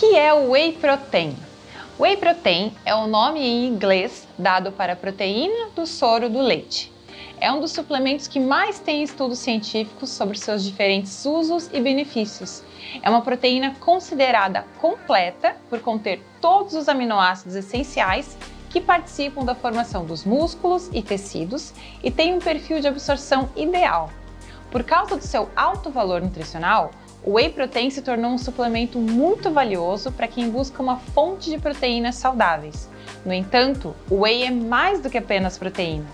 que é o Whey Protein? Whey Protein é o nome em inglês dado para a proteína do soro do leite. É um dos suplementos que mais tem estudos científicos sobre seus diferentes usos e benefícios. É uma proteína considerada completa por conter todos os aminoácidos essenciais que participam da formação dos músculos e tecidos e tem um perfil de absorção ideal. Por causa do seu alto valor nutricional, o Whey Protein se tornou um suplemento muito valioso para quem busca uma fonte de proteínas saudáveis. No entanto, o Whey é mais do que apenas proteína.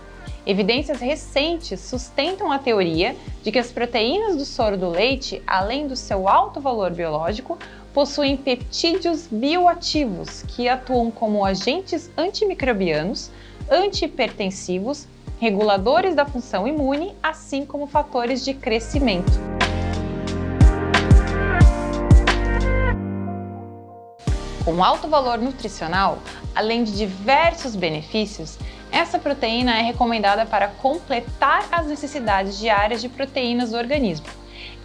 Evidências recentes sustentam a teoria de que as proteínas do soro do leite, além do seu alto valor biológico, possuem peptídeos bioativos que atuam como agentes antimicrobianos, antihipertensivos, reguladores da função imune, assim como fatores de crescimento. Com alto valor nutricional, além de diversos benefícios, essa proteína é recomendada para completar as necessidades diárias de proteínas do organismo.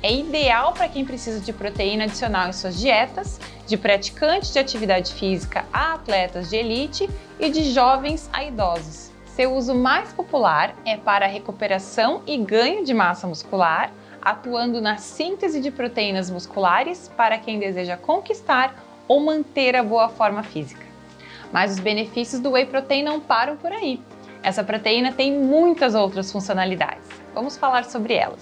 É ideal para quem precisa de proteína adicional em suas dietas, de praticantes de atividade física a atletas de elite e de jovens a idosos. Seu uso mais popular é para recuperação e ganho de massa muscular, atuando na síntese de proteínas musculares para quem deseja conquistar ou manter a boa forma física. Mas os benefícios do Whey Protein não param por aí. Essa proteína tem muitas outras funcionalidades. Vamos falar sobre elas.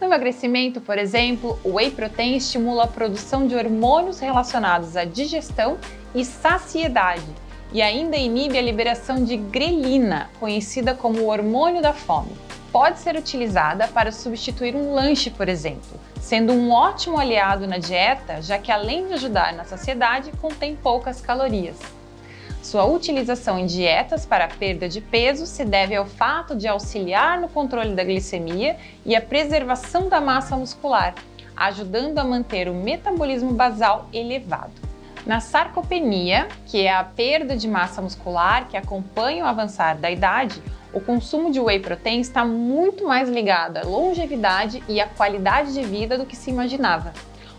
No emagrecimento, por exemplo, o Whey Protein estimula a produção de hormônios relacionados à digestão e saciedade e ainda inibe a liberação de grelina, conhecida como o hormônio da fome pode ser utilizada para substituir um lanche, por exemplo, sendo um ótimo aliado na dieta, já que além de ajudar na saciedade, contém poucas calorias. Sua utilização em dietas para perda de peso se deve ao fato de auxiliar no controle da glicemia e a preservação da massa muscular, ajudando a manter o metabolismo basal elevado. Na sarcopenia, que é a perda de massa muscular que acompanha o avançar da idade, o consumo de whey protein está muito mais ligado à longevidade e à qualidade de vida do que se imaginava.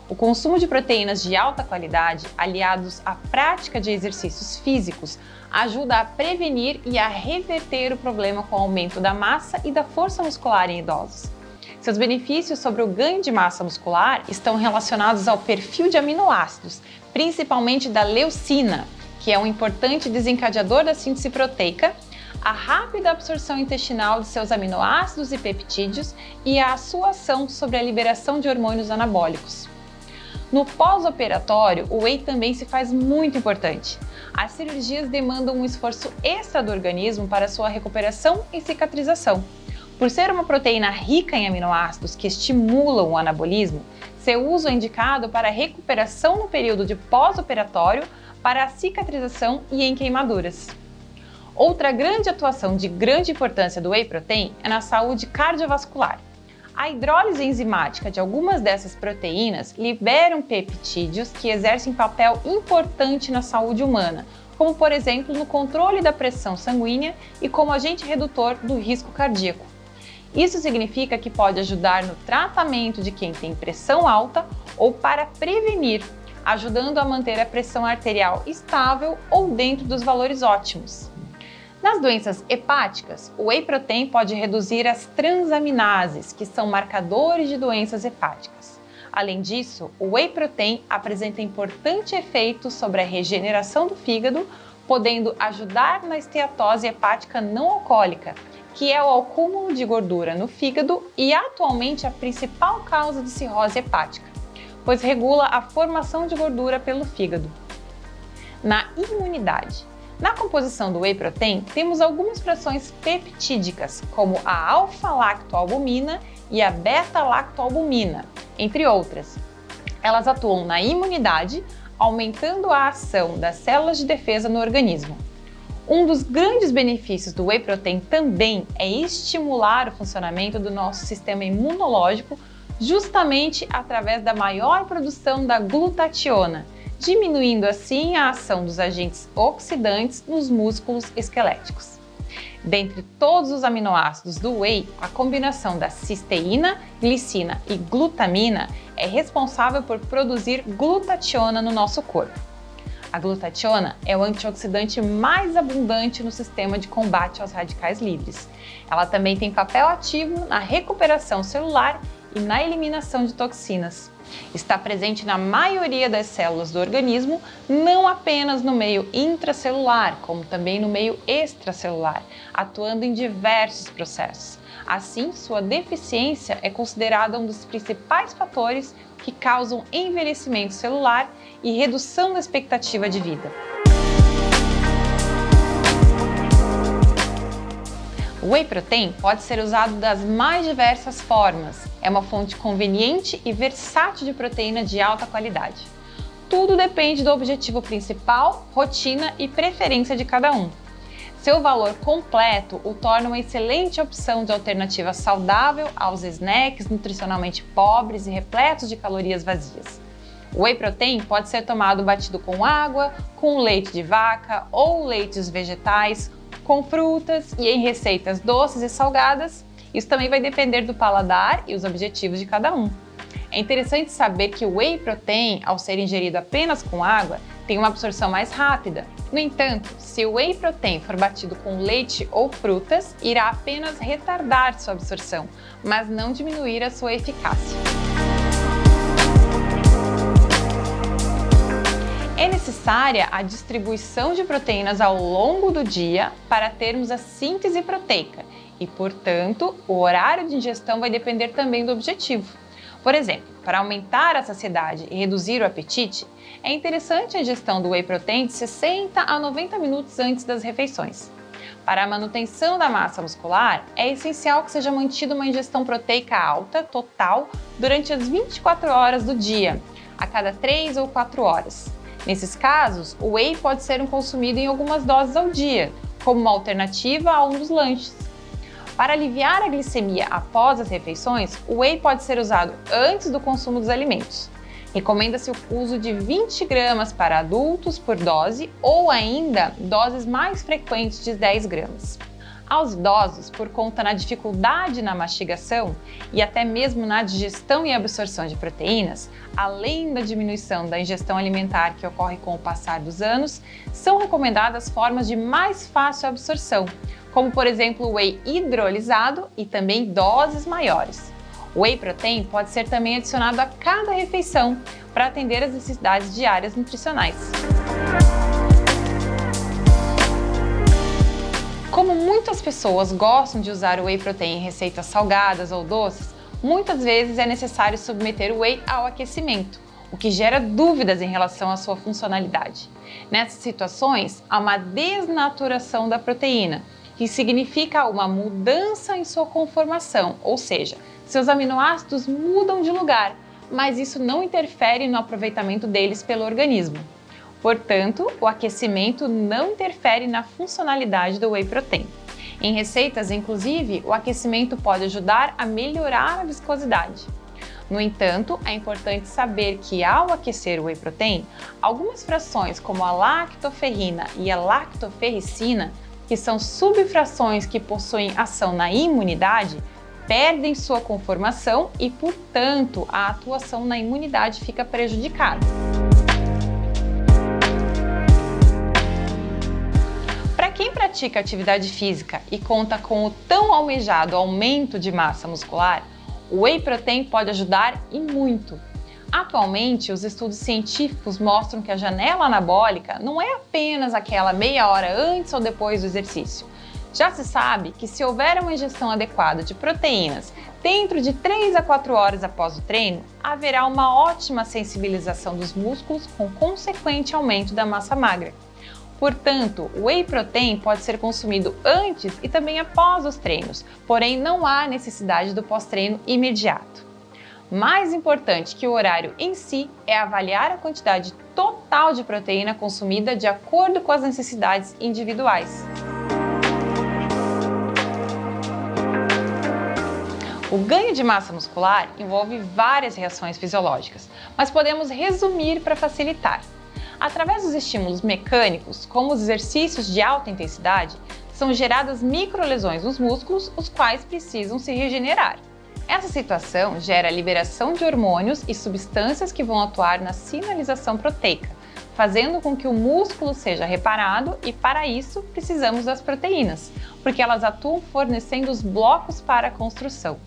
O consumo de proteínas de alta qualidade, aliados à prática de exercícios físicos, ajuda a prevenir e a reverter o problema com o aumento da massa e da força muscular em idosos. Seus benefícios sobre o ganho de massa muscular estão relacionados ao perfil de aminoácidos, principalmente da leucina, que é um importante desencadeador da síntese proteica a rápida absorção intestinal de seus aminoácidos e peptídeos e a sua ação sobre a liberação de hormônios anabólicos. No pós-operatório, o whey também se faz muito importante. As cirurgias demandam um esforço extra do organismo para sua recuperação e cicatrização. Por ser uma proteína rica em aminoácidos que estimulam o anabolismo, seu uso é indicado para recuperação no período de pós-operatório, para a cicatrização e em queimaduras. Outra grande atuação de grande importância do Whey Protein é na saúde cardiovascular. A hidrólise enzimática de algumas dessas proteínas liberam peptídeos que exercem papel importante na saúde humana, como por exemplo no controle da pressão sanguínea e como agente redutor do risco cardíaco. Isso significa que pode ajudar no tratamento de quem tem pressão alta ou para prevenir, ajudando a manter a pressão arterial estável ou dentro dos valores ótimos. Nas doenças hepáticas, o whey protein pode reduzir as transaminases, que são marcadores de doenças hepáticas. Além disso, o whey protein apresenta importante efeito sobre a regeneração do fígado, podendo ajudar na esteatose hepática não alcoólica, que é o acúmulo de gordura no fígado e atualmente a principal causa de cirrose hepática, pois regula a formação de gordura pelo fígado. Na imunidade, na composição do whey protein, temos algumas frações peptídicas, como a alfa-lactoalbumina e a beta-lactoalbumina, entre outras. Elas atuam na imunidade, aumentando a ação das células de defesa no organismo. Um dos grandes benefícios do whey protein também é estimular o funcionamento do nosso sistema imunológico justamente através da maior produção da glutationa, diminuindo assim a ação dos agentes oxidantes nos músculos esqueléticos. Dentre todos os aminoácidos do whey, a combinação da cisteína, glicina e glutamina é responsável por produzir glutationa no nosso corpo. A glutationa é o antioxidante mais abundante no sistema de combate aos radicais livres. Ela também tem papel ativo na recuperação celular e na eliminação de toxinas. Está presente na maioria das células do organismo, não apenas no meio intracelular, como também no meio extracelular, atuando em diversos processos. Assim, sua deficiência é considerada um dos principais fatores que causam envelhecimento celular e redução da expectativa de vida. O whey protein pode ser usado das mais diversas formas. É uma fonte conveniente e versátil de proteína de alta qualidade. Tudo depende do objetivo principal, rotina e preferência de cada um. Seu valor completo o torna uma excelente opção de alternativa saudável aos snacks nutricionalmente pobres e repletos de calorias vazias. O whey protein pode ser tomado batido com água, com leite de vaca ou leites vegetais, com frutas e em receitas doces e salgadas. Isso também vai depender do paladar e os objetivos de cada um. É interessante saber que o whey protein, ao ser ingerido apenas com água, tem uma absorção mais rápida. No entanto, se o whey protein for batido com leite ou frutas, irá apenas retardar sua absorção, mas não diminuir a sua eficácia. Necessária a distribuição de proteínas ao longo do dia para termos a síntese proteica e, portanto, o horário de ingestão vai depender também do objetivo. Por exemplo, para aumentar a saciedade e reduzir o apetite, é interessante a ingestão do whey protein de 60 a 90 minutos antes das refeições. Para a manutenção da massa muscular, é essencial que seja mantida uma ingestão proteica alta, total, durante as 24 horas do dia, a cada 3 ou 4 horas. Nesses casos, o whey pode ser consumido em algumas doses ao dia, como uma alternativa a um dos lanches. Para aliviar a glicemia após as refeições, o whey pode ser usado antes do consumo dos alimentos. Recomenda-se o uso de 20 gramas para adultos por dose ou ainda doses mais frequentes de 10 gramas. Aos idosos, por conta da dificuldade na mastigação e até mesmo na digestão e absorção de proteínas, além da diminuição da ingestão alimentar que ocorre com o passar dos anos, são recomendadas formas de mais fácil absorção, como por exemplo o whey hidrolisado e também doses maiores. O whey protein pode ser também adicionado a cada refeição para atender às necessidades diárias nutricionais. Como muitas pessoas gostam de usar o whey protein em receitas salgadas ou doces, muitas vezes é necessário submeter o whey ao aquecimento, o que gera dúvidas em relação à sua funcionalidade. Nessas situações, há uma desnaturação da proteína, que significa uma mudança em sua conformação, ou seja, seus aminoácidos mudam de lugar, mas isso não interfere no aproveitamento deles pelo organismo. Portanto, o aquecimento não interfere na funcionalidade do whey protein. Em receitas, inclusive, o aquecimento pode ajudar a melhorar a viscosidade. No entanto, é importante saber que ao aquecer o whey protein, algumas frações como a lactoferrina e a lactoferricina, que são subfrações que possuem ação na imunidade, perdem sua conformação e, portanto, a atuação na imunidade fica prejudicada. Pratica atividade física e conta com o tão almejado aumento de massa muscular, o whey protein pode ajudar e muito. Atualmente, os estudos científicos mostram que a janela anabólica não é apenas aquela meia hora antes ou depois do exercício. Já se sabe que se houver uma ingestão adequada de proteínas dentro de 3 a 4 horas após o treino, haverá uma ótima sensibilização dos músculos com consequente aumento da massa magra. Portanto, o whey protein pode ser consumido antes e também após os treinos, porém não há necessidade do pós-treino imediato. Mais importante que o horário em si é avaliar a quantidade total de proteína consumida de acordo com as necessidades individuais. O ganho de massa muscular envolve várias reações fisiológicas, mas podemos resumir para facilitar. Através dos estímulos mecânicos, como os exercícios de alta intensidade, são geradas microlesões nos músculos, os quais precisam se regenerar. Essa situação gera a liberação de hormônios e substâncias que vão atuar na sinalização proteica, fazendo com que o músculo seja reparado e para isso precisamos das proteínas, porque elas atuam fornecendo os blocos para a construção.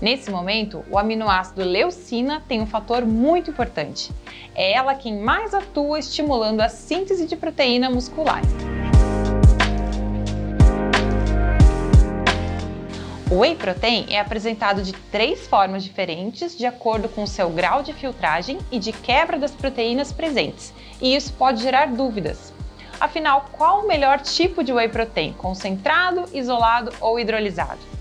Nesse momento, o aminoácido leucina tem um fator muito importante. É ela quem mais atua estimulando a síntese de proteína muscular. O whey protein é apresentado de três formas diferentes de acordo com o seu grau de filtragem e de quebra das proteínas presentes, e isso pode gerar dúvidas. Afinal, qual o melhor tipo de whey protein, concentrado, isolado ou hidrolisado?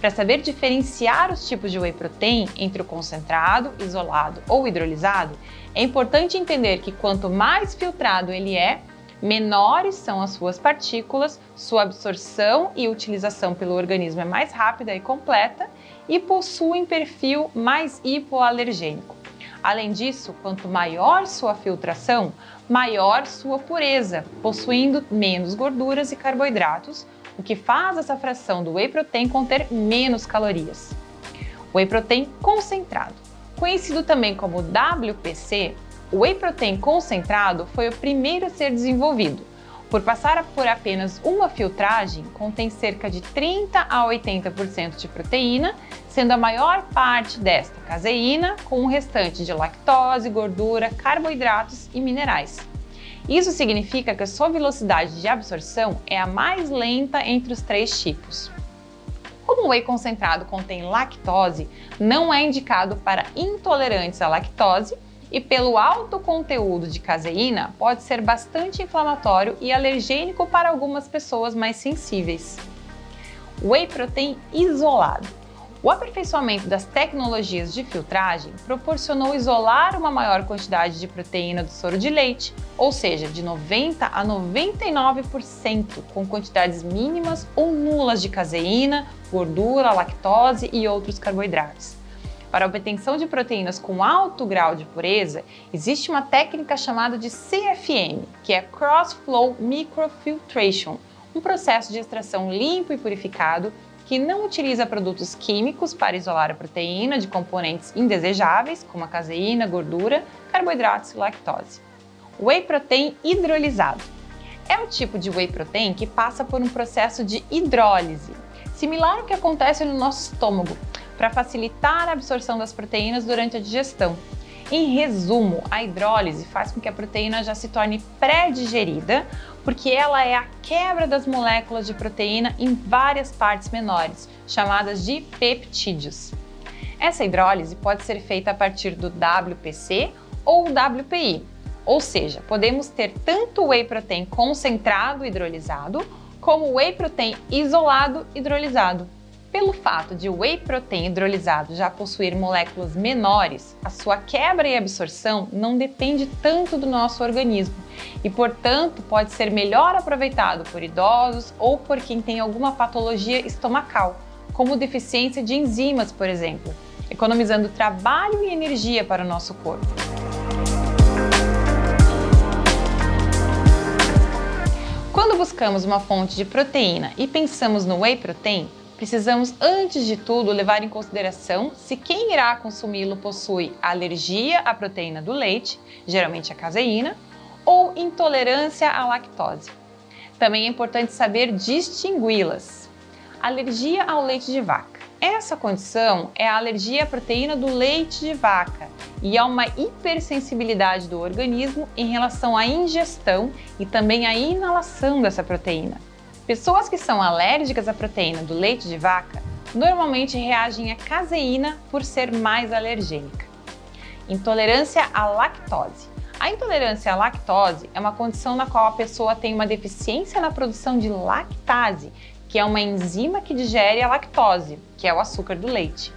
Para saber diferenciar os tipos de whey protein entre o concentrado, isolado ou hidrolisado, é importante entender que quanto mais filtrado ele é, menores são as suas partículas, sua absorção e utilização pelo organismo é mais rápida e completa e possuem perfil mais hipoalergênico. Além disso, quanto maior sua filtração, maior sua pureza, possuindo menos gorduras e carboidratos, o que faz essa fração do whey protein conter menos calorias. Whey protein concentrado, conhecido também como WPC, o whey protein concentrado foi o primeiro a ser desenvolvido. Por passar por apenas uma filtragem, contém cerca de 30 a 80% de proteína, sendo a maior parte desta caseína, com o restante de lactose, gordura, carboidratos e minerais. Isso significa que a sua velocidade de absorção é a mais lenta entre os três tipos. Como o whey concentrado contém lactose, não é indicado para intolerantes à lactose e pelo alto conteúdo de caseína, pode ser bastante inflamatório e alergênico para algumas pessoas mais sensíveis. Whey protein isolado. O aperfeiçoamento das tecnologias de filtragem proporcionou isolar uma maior quantidade de proteína do soro de leite, ou seja, de 90 a 99%, com quantidades mínimas ou nulas de caseína, gordura, lactose e outros carboidratos. Para a obtenção de proteínas com alto grau de pureza, existe uma técnica chamada de CFM, que é Cross Flow Microfiltration, um processo de extração limpo e purificado que não utiliza produtos químicos para isolar a proteína de componentes indesejáveis, como a caseína, gordura, carboidratos e lactose. Whey Protein hidrolisado. É o tipo de whey protein que passa por um processo de hidrólise, similar ao que acontece no nosso estômago, para facilitar a absorção das proteínas durante a digestão. Em resumo, a hidrólise faz com que a proteína já se torne pré-digerida, porque ela é a quebra das moléculas de proteína em várias partes menores, chamadas de peptídeos. Essa hidrólise pode ser feita a partir do WPC ou WPI, ou seja, podemos ter tanto whey protein concentrado hidrolisado como whey protein isolado hidrolisado. Pelo fato de o whey protein hidrolisado já possuir moléculas menores, a sua quebra e absorção não depende tanto do nosso organismo e, portanto, pode ser melhor aproveitado por idosos ou por quem tem alguma patologia estomacal, como deficiência de enzimas, por exemplo, economizando trabalho e energia para o nosso corpo. Quando buscamos uma fonte de proteína e pensamos no whey protein, precisamos, antes de tudo, levar em consideração se quem irá consumi-lo possui alergia à proteína do leite, geralmente a caseína, ou intolerância à lactose. Também é importante saber distingui-las. Alergia ao leite de vaca. Essa condição é a alergia à proteína do leite de vaca e há uma hipersensibilidade do organismo em relação à ingestão e também à inalação dessa proteína. Pessoas que são alérgicas à proteína do leite de vaca normalmente reagem à caseína por ser mais alergênica. Intolerância à lactose. A intolerância à lactose é uma condição na qual a pessoa tem uma deficiência na produção de lactase, que é uma enzima que digere a lactose, que é o açúcar do leite.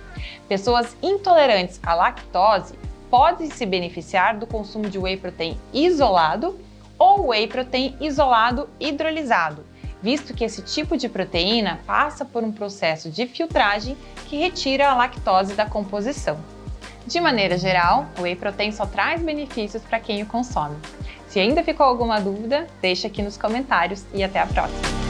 Pessoas intolerantes à lactose podem se beneficiar do consumo de whey protein isolado ou whey protein isolado hidrolisado, visto que esse tipo de proteína passa por um processo de filtragem que retira a lactose da composição. De maneira geral, o whey protein só traz benefícios para quem o consome. Se ainda ficou alguma dúvida, deixa aqui nos comentários e até a próxima!